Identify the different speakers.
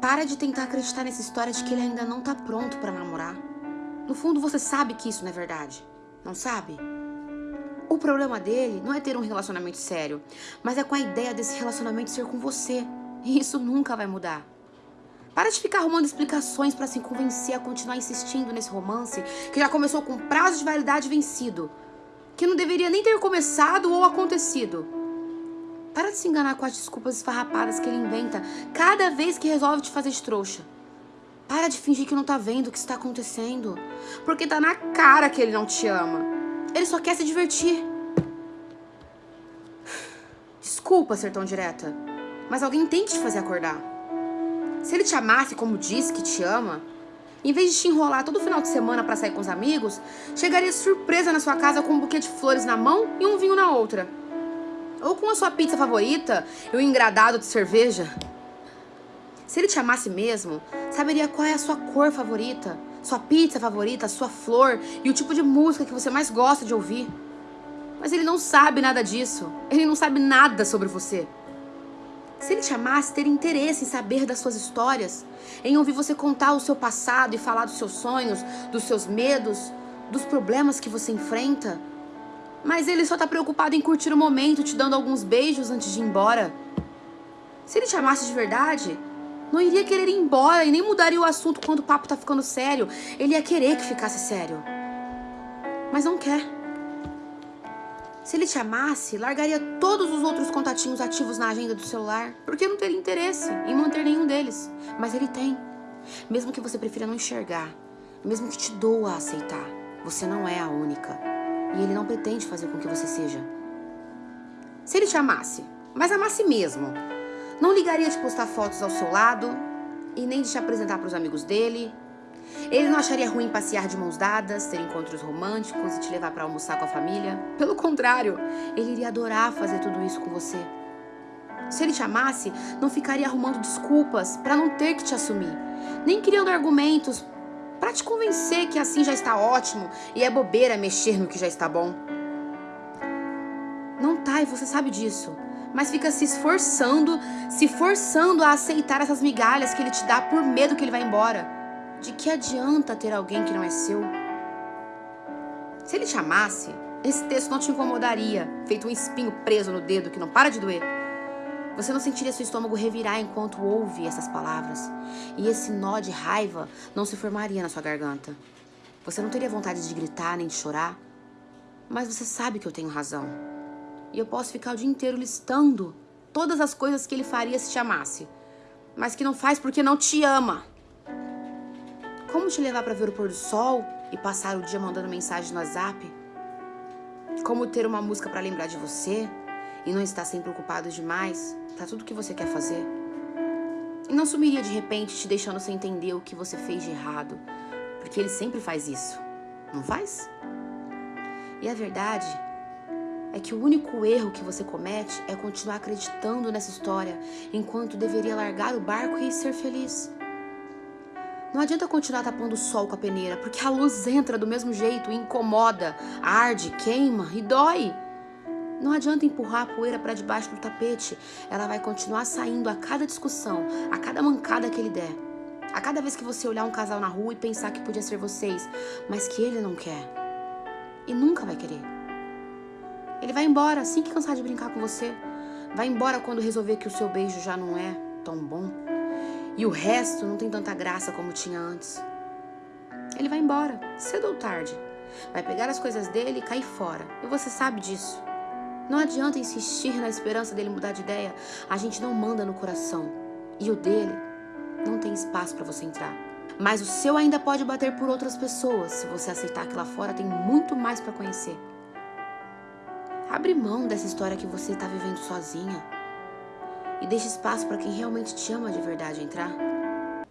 Speaker 1: Para de tentar acreditar nessa história de que ele ainda não tá pronto pra namorar. No fundo, você sabe que isso não é verdade. Não sabe? O problema dele não é ter um relacionamento sério, mas é com a ideia desse relacionamento ser com você. E isso nunca vai mudar. Para de ficar arrumando explicações para se convencer a continuar insistindo nesse romance que já começou com prazo de validade vencido, que não deveria nem ter começado ou acontecido. Para de se enganar com as desculpas esfarrapadas que ele inventa cada vez que resolve te fazer de trouxa. Para de fingir que não tá vendo o que está acontecendo, porque tá na cara que ele não te ama. Ele só quer se divertir. Desculpa ser tão direta, mas alguém tem que te fazer acordar. Se ele te amasse como diz que te ama, em vez de te enrolar todo final de semana para sair com os amigos, chegaria surpresa na sua casa com um buquê de flores na mão e um vinho na outra. Ou com a sua pizza favorita e um engradado de cerveja. Se ele te amasse mesmo, saberia qual é a sua cor favorita, sua pizza favorita, sua flor e o tipo de música que você mais gosta de ouvir. Mas ele não sabe nada disso. Ele não sabe nada sobre você. Se ele te amasse, teria interesse em saber das suas histórias, em ouvir você contar o seu passado e falar dos seus sonhos, dos seus medos, dos problemas que você enfrenta. Mas ele só tá preocupado em curtir o momento, te dando alguns beijos antes de ir embora. Se ele te amasse de verdade, não iria querer ir embora e nem mudaria o assunto quando o papo tá ficando sério. Ele ia querer que ficasse sério. Mas não quer. Se ele te amasse, largaria todos os outros contatinhos ativos na agenda do celular, porque não teria interesse em manter nenhum deles. Mas ele tem. Mesmo que você prefira não enxergar, mesmo que te doa a aceitar, você não é a única. E ele não pretende fazer com que você seja. Se ele te amasse, mas amasse mesmo, não ligaria de postar fotos ao seu lado e nem de te apresentar para os amigos dele. Ele não acharia ruim passear de mãos dadas, ter encontros românticos e te levar para almoçar com a família. Pelo contrário, ele iria adorar fazer tudo isso com você. Se ele te amasse, não ficaria arrumando desculpas para não ter que te assumir, nem criando argumentos para te convencer que assim já está ótimo e é bobeira mexer no que já está bom. Não tá, e você sabe disso mas fica se esforçando, se forçando a aceitar essas migalhas que ele te dá por medo que ele vá embora. De que adianta ter alguém que não é seu? Se ele te amasse, esse texto não te incomodaria, feito um espinho preso no dedo que não para de doer. Você não sentiria seu estômago revirar enquanto ouve essas palavras. E esse nó de raiva não se formaria na sua garganta. Você não teria vontade de gritar nem de chorar. Mas você sabe que eu tenho razão. E eu posso ficar o dia inteiro listando todas as coisas que ele faria se te amasse, mas que não faz porque não te ama. Como te levar para ver o pôr do sol e passar o dia mandando mensagem no WhatsApp? Como ter uma música para lembrar de você e não estar sempre ocupado demais para tudo que você quer fazer? E não sumiria de repente te deixando sem entender o que você fez de errado, porque ele sempre faz isso, não faz? E a verdade é que o único erro que você comete é continuar acreditando nessa história, enquanto deveria largar o barco e ser feliz. Não adianta continuar tapando o sol com a peneira, porque a luz entra do mesmo jeito incomoda, arde, queima e dói. Não adianta empurrar a poeira para debaixo do tapete, ela vai continuar saindo a cada discussão, a cada mancada que ele der. A cada vez que você olhar um casal na rua e pensar que podia ser vocês, mas que ele não quer. E nunca vai querer. Ele vai embora assim que cansar de brincar com você. Vai embora quando resolver que o seu beijo já não é tão bom. E o resto não tem tanta graça como tinha antes. Ele vai embora, cedo ou tarde. Vai pegar as coisas dele e cair fora. E você sabe disso. Não adianta insistir na esperança dele mudar de ideia. A gente não manda no coração. E o dele não tem espaço para você entrar. Mas o seu ainda pode bater por outras pessoas se você aceitar que lá fora tem muito mais para conhecer. Abre mão dessa história que você está vivendo sozinha. E deixe espaço para quem realmente te ama de verdade entrar.